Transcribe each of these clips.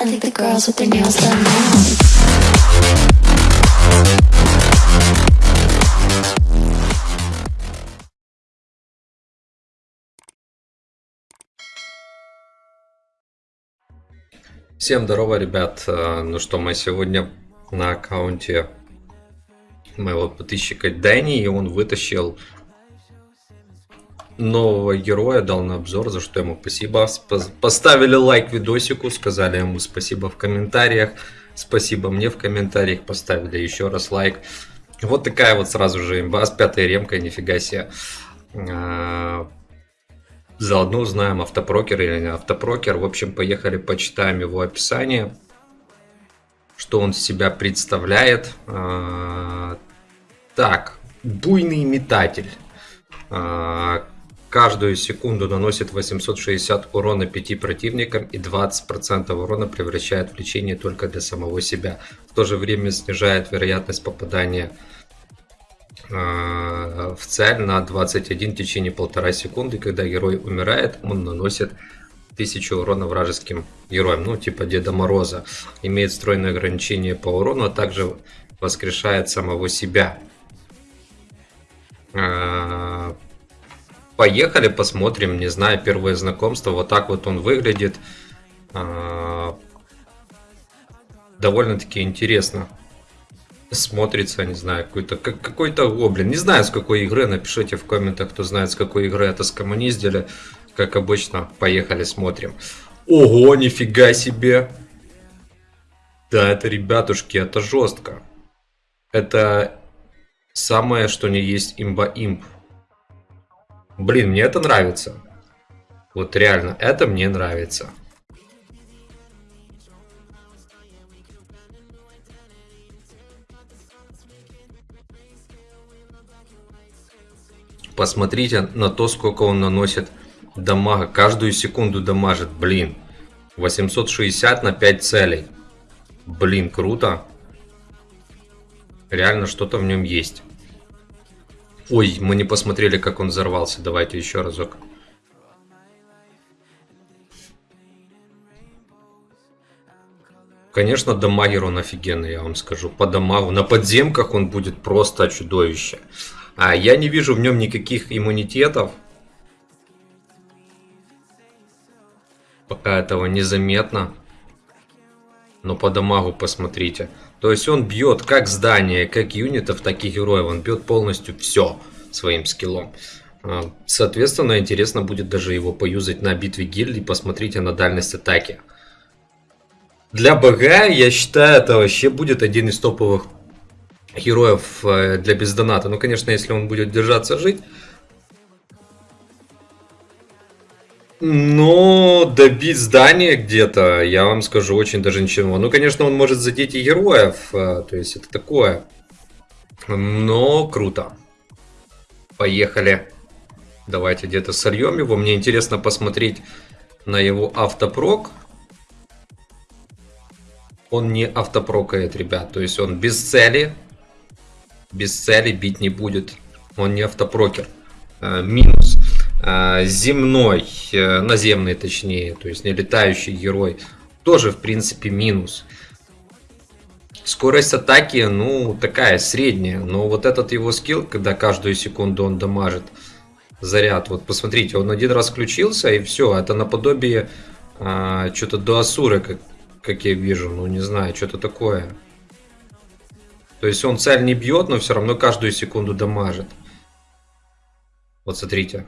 I think the girls with their nails done now. Всем здорово, ребят. Э, Ну что, мы сегодня на аккаунте моего подписчика Дэнни, и он вытащил нового героя, дал на обзор, за что ему спасибо. Спа- Поставили лайк видосику, сказали ему спасибо в комментариях. Спасибо мне в комментариях, поставили еще раз лайк. Вот такая вот сразу же имба с пятой ремкой, нифига себе. А, Заодно узнаем, автопрокер или не автопрокер. В общем, поехали, почитаем его описание. Что он себя представляет. А, Так, буйный метатель. Каждую секунду наносит 860 урона 5 противникам и 20% урона превращает в лечение только для самого себя. В то же время снижает вероятность попадания э, в цель на 21 в течение полтора секунды. Когда герой умирает, он наносит 1000 урона вражеским героям, ну типа Деда Мороза. Имеет стройное ограничение по урону, а также воскрешает самого себя. Э, Поехали, посмотрим, не знаю, первое знакомство. Вот так вот он выглядит. Э, Довольно-таки интересно смотрится, не знаю, какой-то как, какой-то гоблин. Не знаю, с какой игры, напишите в комментах, кто знает, с какой игры это скоммуниздили. Как обычно, поехали, смотрим. Ого, нифига себе! Да, это, ребятушки, это жестко. Это самое, что не есть имба-имп. Блин, мне это нравится. Вот реально, это мне нравится. Посмотрите на то, сколько он наносит дамага. Каждую секунду дамажит, блин. 860 на 5 целей. Блин, круто. Реально что-то в нем есть. Ой, мы не посмотрели, как он взорвался. Давайте еще разок. Конечно, дамагер он офигенный, я вам скажу. По дамагу. На подземках он будет просто чудовище. А я не вижу в нем никаких иммунитетов. Пока этого незаметно. Но по дамагу посмотрите. То есть он бьет как здание, как юнитов, так и героев. Он бьет полностью все своим скиллом. А, Соответственно, интересно будет даже его поюзать на битве гильдий. Посмотрите на дальность атаки. Для БГ, я считаю, это вообще будет один из топовых героев э, для бездоната. Ну, конечно, если он будет держаться жить. Но добить здание где-то, я вам скажу, очень даже ничего. Ну, конечно, он может задеть и героев, э, то есть это такое. Но круто. Поехали. Давайте где-то сольем его. Мне интересно посмотреть на его автопрок. Он не автопрокает, ребят. То есть он без цели. Без цели бить не будет. Он не автопрокер. Э, минус. Земной, э, наземный точнее, то есть не летающий герой. Тоже, в принципе, минус. Скорость атаки, ну, такая средняя. Но вот этот его скилл, когда каждую секунду он дамажит заряд. Вот посмотрите, он один раз включился и все. Это наподобие а, что-то до Асуры, как, как я вижу. Ну, не знаю, что-то такое. То есть он цель не бьет, но все равно каждую секунду дамажит. Вот смотрите.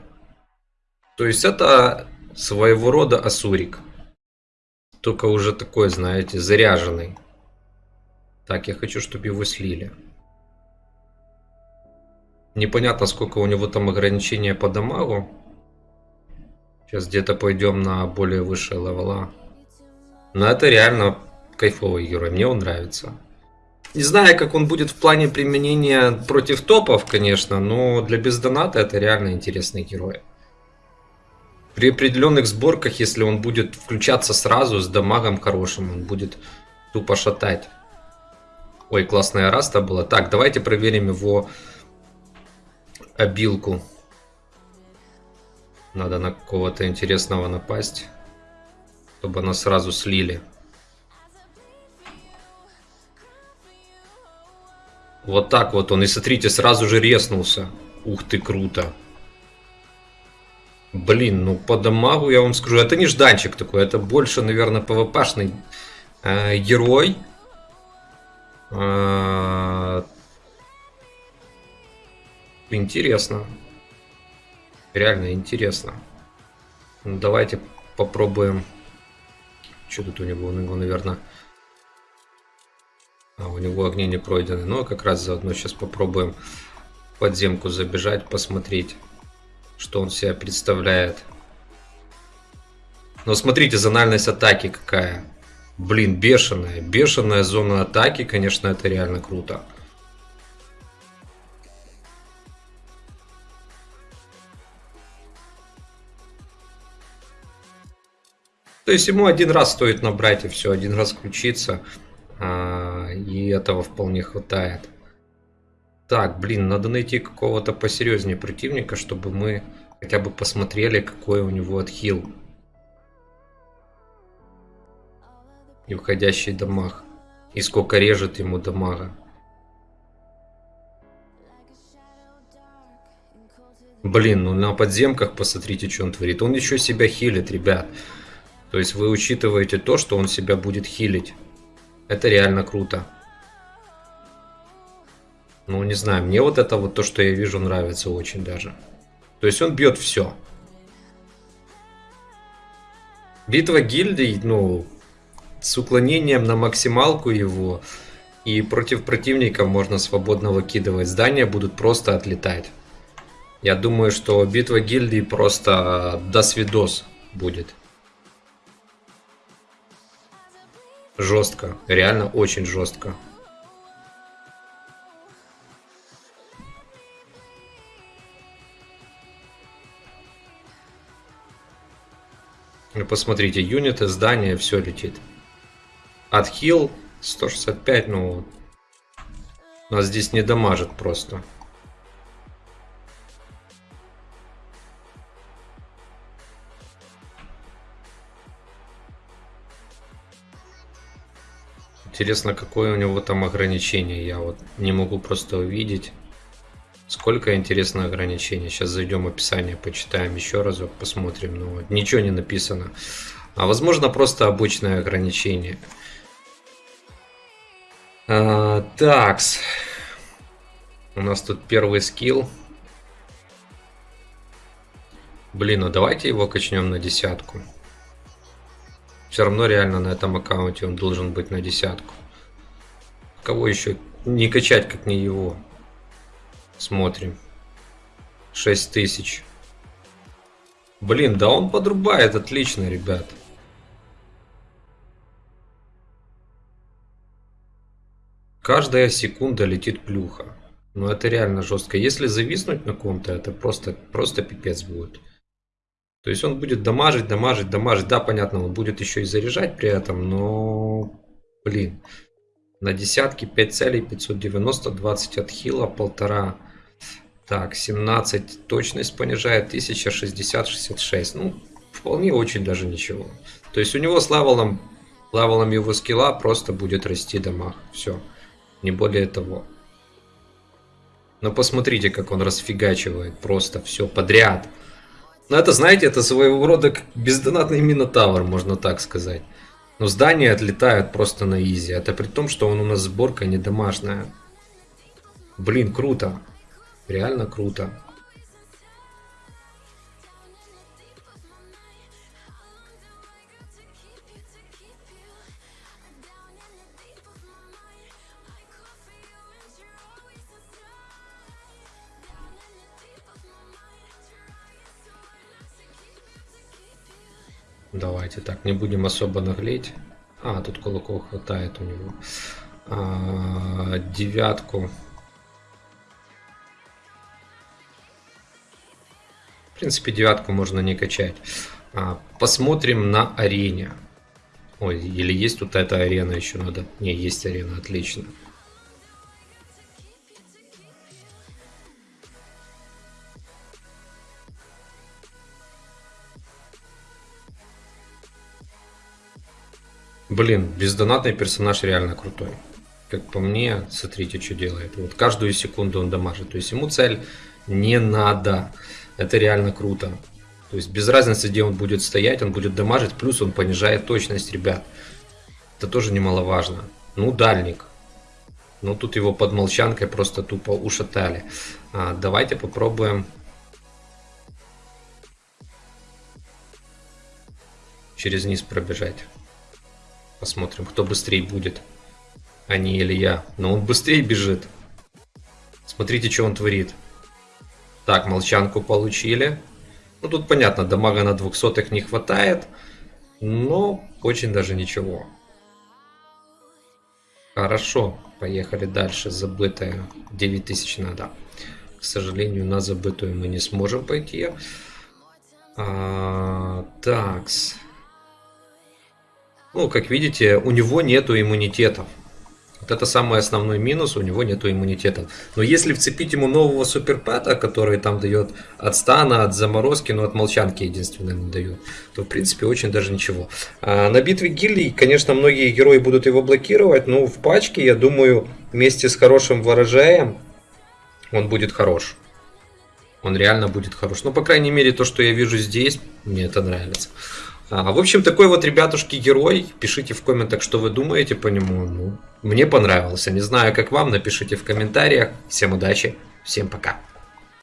То есть это своего рода Асурик. Только уже такой, знаете, заряженный. Так, я хочу, чтобы его слили. Непонятно, сколько у него там ограничения по дамагу. Сейчас где-то пойдем на более высшие левела. Но это реально кайфовый герой, мне он нравится. Не знаю, как он будет в плане применения против топов, конечно, но для бездоната это реально интересный герой. При определенных сборках, если он будет включаться сразу с дамагом хорошим, он будет тупо шатать. Ой, классная раста была. Так, давайте проверим его обилку. Надо на кого-то интересного напасть, чтобы нас сразу слили. Вот так вот он. И смотрите, сразу же резнулся. Ух ты, круто. Блин, ну по дамагу я вам скажу, это не жданчик такой, это больше, наверное, пвпшный э, герой. Э, интересно. Реально интересно. Ну, давайте попробуем. Что тут у него? У него, наверное... А, у него огни не пройдены. Но как раз заодно сейчас попробуем подземку забежать, посмотреть, что он себя представляет. Но смотрите, зональность атаки какая. Блин, бешеная. Бешеная зона атаки, конечно, это реально круто. То есть ему один раз стоит набрать и все, один раз включиться. А, и этого вполне хватает. Так, блин, надо найти какого-то посерьезнее противника, чтобы мы хотя бы посмотрели, какой у него отхил. И входящий дамаг. И сколько режет ему дамага. Блин, ну на подземках посмотрите, что он творит. Он еще себя хилит, ребят. То есть вы учитываете то, что он себя будет хилить. Это реально круто. Ну, не знаю, мне вот это вот то, что я вижу, нравится очень даже. То есть он бьет все. Битва гильдий, ну, с уклонением на максималку его. И против противника можно свободно выкидывать. Здания будут просто отлетать. Я думаю, что битва гильдий просто до свидос будет. Жестко. Реально очень жестко. Посмотрите, юниты, здание, все летит. Отхил 165, ну... Нас здесь не дамажит просто. Интересно, какое у него там ограничение. Я вот не могу просто увидеть. Сколько интересно ограничений. Сейчас зайдем в описание, почитаем еще разок, посмотрим. Но ну, ничего не написано. А возможно просто обычное ограничение. А, такс. У нас тут первый скилл. Блин, ну давайте его качнем на десятку. Все равно реально на этом аккаунте он должен быть на десятку. Кого еще не качать, как не его? Смотрим. 6000. Блин, да он подрубает отлично, ребят. Каждая секунда летит плюха. Но это реально жестко. Если зависнуть на ком-то, это просто, просто пипец будет. То есть он будет дамажить, дамажить, дамажить. Да, понятно, он будет еще и заряжать при этом, но... Блин. На десятки 5 целей, 590, 20 от хила, полтора. Так, 17 точность понижает, 1060, 66. Ну, вполне очень даже ничего. То есть у него с левелом, левелом его скилла просто будет расти дамаг. Все. Не более того. Но посмотрите, как он расфигачивает просто все подряд. Ну, это, знаете, это своего рода бездонатный Минотавр, можно так сказать. Но здания отлетают просто на easy. Это при том, что он у нас сборка не домашняя. Блин, круто. Реально круто. Давайте так, не будем особо наглеть. А, тут кулаков хватает у него. А, девятку. Принципе, девятку можно не качать. А, посмотрим на арене. Ой, или есть тут эта арена еще надо? Не, есть арена, отлично. Блин, бездонатный персонаж реально крутой. как по мне, смотрите, что делает. Вот каждую секунду он дамажит. То есть ему цель не надо. Это реально круто. То есть без разницы, где он будет стоять, он будет дамажить, плюс он понижает точность, ребят. Это тоже немаловажно. Ну, дальник. Ну, тут его под молчанкой просто тупо ушатали. А, давайте попробуем через низ пробежать. Посмотрим, кто быстрее будет. А не или я. Но он быстрее бежит. Смотрите, что он творит. Так, молчанку получили. Ну, тут понятно, дамага на 200 не хватает. Но очень даже ничего. Хорошо, поехали дальше. Забытая 9000 надо. К сожалению, на забытую мы не сможем пойти. А, такс. Ну, как видите, у него нету иммунитетов. Вот это самый основной минус, у него нету иммунитета. Но если вцепить ему нового суперпэта, который там дает от стана, от заморозки, но от молчанки единственное не дает, то в принципе очень даже ничего. А на битве гильдий, конечно, многие герои будут его блокировать, но в пачке, я думаю, вместе с хорошим ворожаем он будет хорош. Он реально будет хорош. Ну, по крайней мере, то, что я вижу здесь, мне это нравится. А, в общем, такой вот, ребятушки, герой. Пишите в комментах, что вы думаете по нему. Ну, мне понравился. Не знаю, как вам. Напишите в комментариях. Всем удачи. Всем пока.